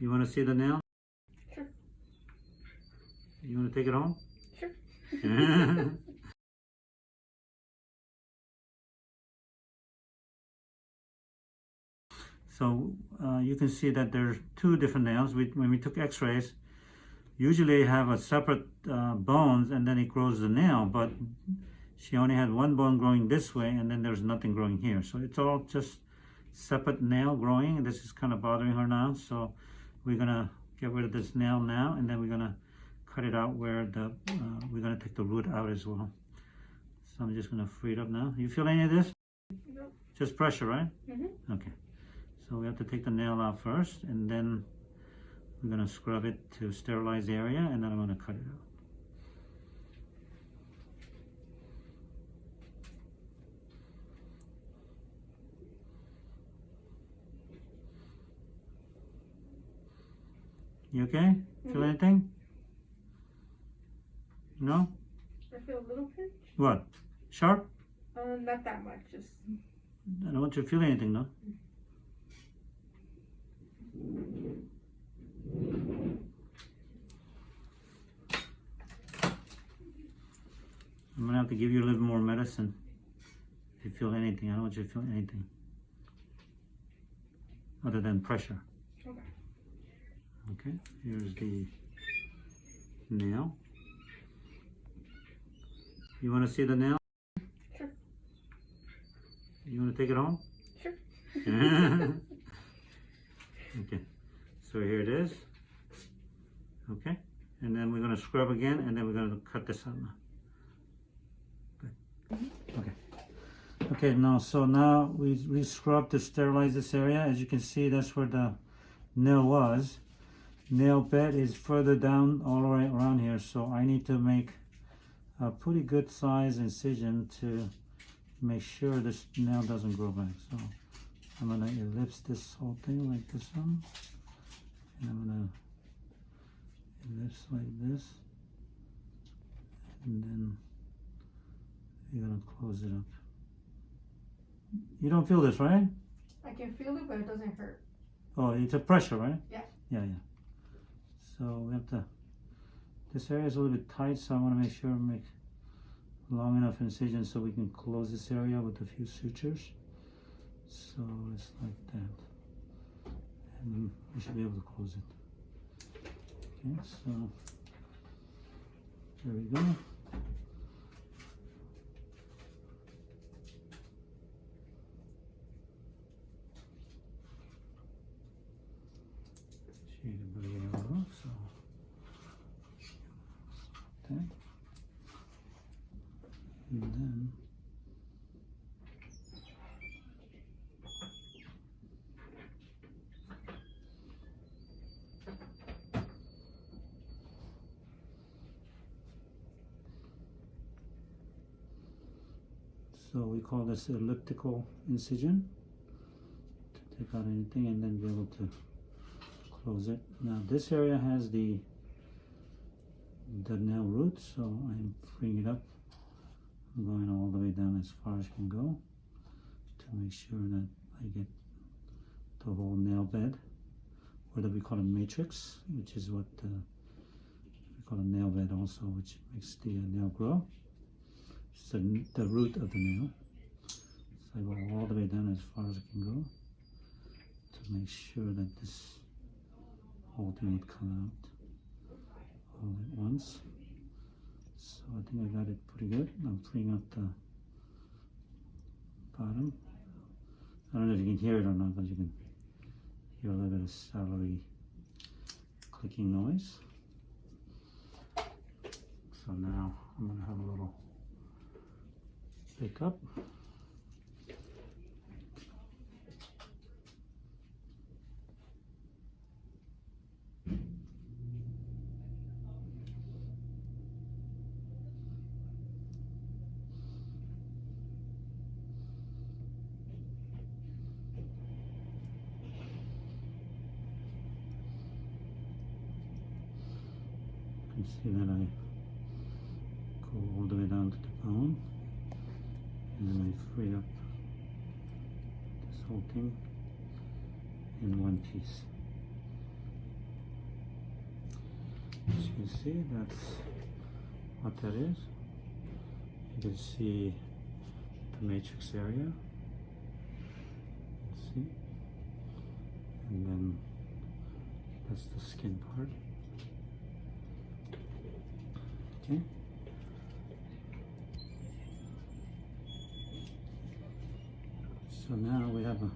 You want to see the nail? Sure. You want to take it home? Sure. so uh, you can see that there's two different nails. We, when we took x-rays, usually have a separate uh, bones and then it grows the nail, but she only had one bone growing this way and then there's nothing growing here. So it's all just separate nail growing and this is kind of bothering her now. So we're gonna get rid of this nail now and then we're gonna cut it out where the, uh, we're gonna take the root out as well. So I'm just gonna free it up now. You feel any of this? No. Just pressure, right? Mm-hmm. Okay. So we have to take the nail out first and then we're gonna scrub it to sterilize the area and then I'm gonna cut it out. You okay? Feel Mhm. anything? No? I feel a little pinch. What? Sharp? Uh, not that much. Just I don't want you to feel anything, no? I'm gonna have to give you a little more medicine. If you feel anything, I don't want you to feel anything. Other than pressure. okay. Okay, here's the nail. You wanna see the nail? Sure. You wanna take it home? Sure. okay, so here it is. Okay, and then we're gonna scrub again, and then we're gonna cut this out now. Okay. Okay, now so now we we scrub to sterilize this area. As you can see, that's where the nail was. Nail bed is further down all the way around here, so I need to make a pretty good size incision to make sure this nail doesn't grow back. So I'm gonna ellipse this whole thing like this one. And I'm gonna ellipse like this. And then you're gonna close it up. You don't feel this, right? I can feel it, but it doesn't hurt. Oh, it's a pressure, right? Yeah. Yeah, yeah. So we have to, this area is a little bit tight, so I want to make sure I make long enough incision so we can close this area with a few sutures. So it's like that. And we should be able to close it. Okay, so there we go. Shade of blue yellow, so okay. Then So we call this elliptical incision to take out anything and then be able to close it. Now this area has the the nail root, so I'm freeing it up. I'm going all the way down as far as I can go to make sure that I get the whole nail bed, or that we call a matrix, which is what uh, we call a nail bed also, which makes the uh, nail grow. It's the, the root of the nail. So I go all the way down as far as I can go to make sure that this whole thing would come out all at once. So I think I got it pretty good. I'm freeing up the bottom. I don't know if you can hear it or not, but you can hear a little bit of celery clicking noise. So now I'm gonna have a little pick up. See that I go all the way down to the bone and then I free up this whole thing in one piece. As you can see, that's what that is. You can see the matrix area. See? And then that's the skin part. Okay. So now we have a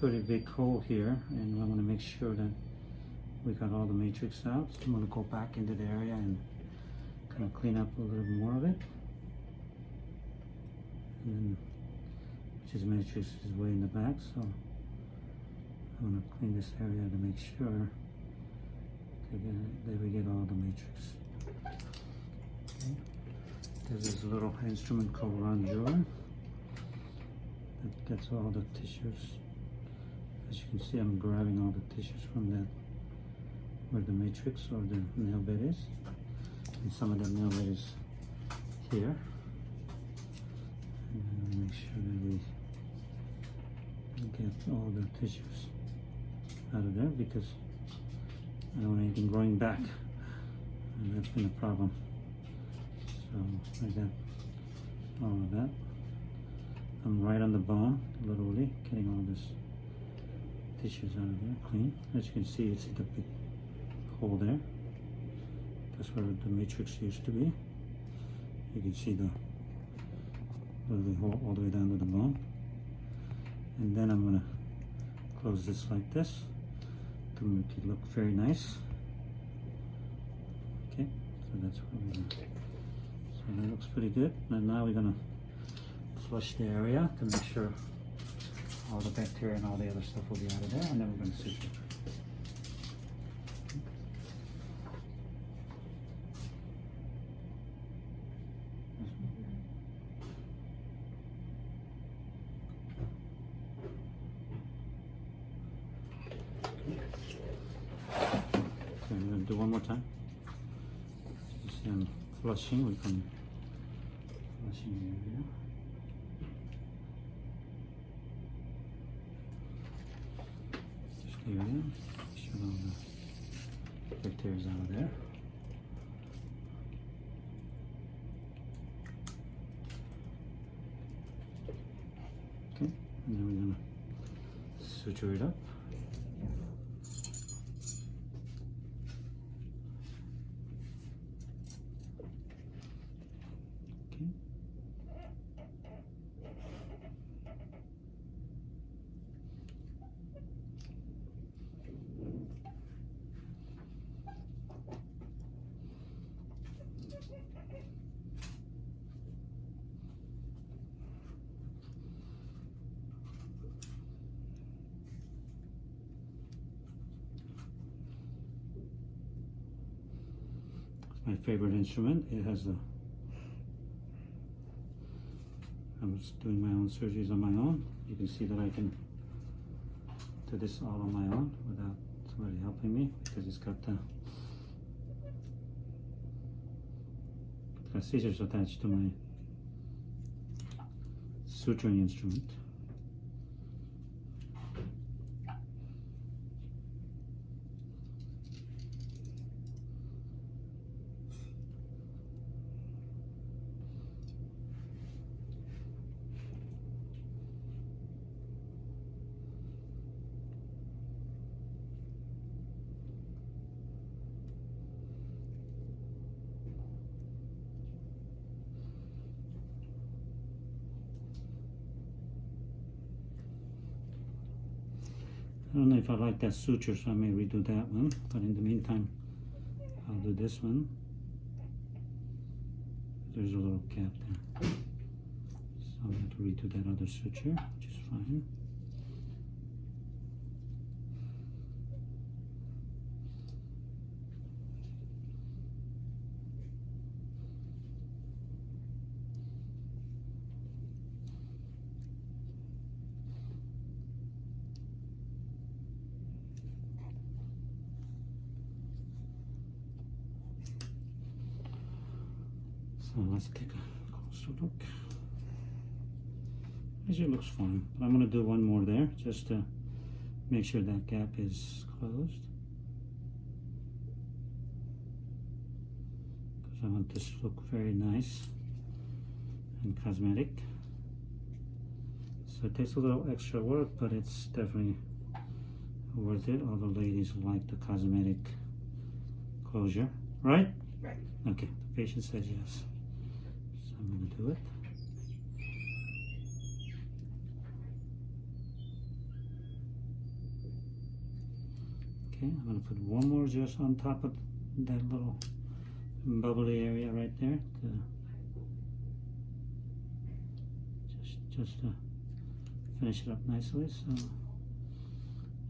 pretty big hole here and I want to make sure that we got all the matrix out. So I'm going to go back into the area and kind of clean up a little more of it. And then, which is matrix is way in the back, so I want to clean this area to make sure that uh, we get all the matrix. There's this little instrument called rongeur that gets all the tissues. As you can see, I'm grabbing all the tissues from that where the matrix or the nail bed is. And some of the nail bed is here. And make sure that we get all the tissues out of there because I don't want anything growing back. And that's been a problem. So I got all of that. I'm right on the bone, literally, getting all this tissues out of there, clean. As you can see, it's the big hole there. That's where the matrix used to be. You can see the little hole all the way down to the bone. And then I'm gonna close this like this to make it look very nice. Okay, so that's what we're gonna. That looks pretty good. And now we're gonna flush the area to make sure all the bacteria and all the other stuff will be out of there, and then we're gonna suture. Okay, I'm do one more time. Just um, flushing, we can the area. Area, sure all the out of there. Okay, now we're gonna suture it up. Okay. It's my favorite instrument. It has a I was doing my own surgeries on my own. You can see that I can do this all on my own without somebody helping me because it's got the it's got scissors attached to my suturing instrument. I don't know if I like that suture, so I may redo that one. But in the meantime, I'll do this one. There's a little gap there. So I'm going to redo that other suture, which is fine. So let's take a closer look. Actually, it looks fine, but I'm gonna do one more there just to make sure that gap is closed. Because I want this to look very nice and cosmetic. So it takes a little extra work, but it's definitely worth it. All the ladies like the cosmetic closure, right? Right. Okay, the patient says yes. So I'm gonna do it. Okay, I'm gonna put one more just on top of that little bubbly area right there. To just, just to finish it up nicely, so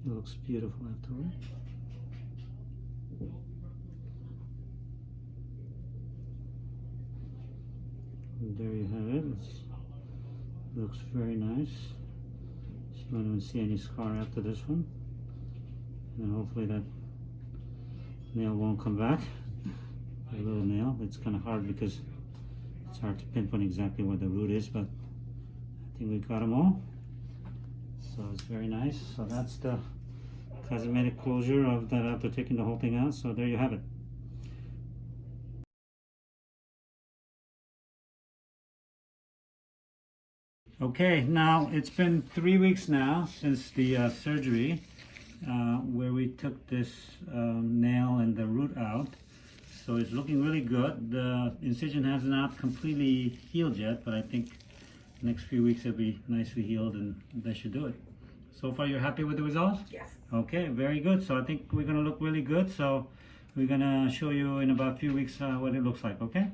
it looks beautiful afterward. And there you have it. It's, looks very nice. So you don't even see any scar after this one. And hopefully that nail won't come back. A little nail. It's kind of hard because it's hard to pinpoint exactly where the root is, but I think we got them all. So it's very nice. So that's the cosmetic closure of that after taking the whole thing out. So there you have it. Okay, now it's been three weeks now since the uh, surgery uh, where we took this um, nail and the root out. So it's looking really good. The incision has not completely healed yet, but I think next few weeks it'll be nicely healed and that should do it. So far you're happy with the results? Yes. Okay, very good. So I think we're gonna look really good. So we're gonna show you in about a few weeks uh, what it looks like, okay?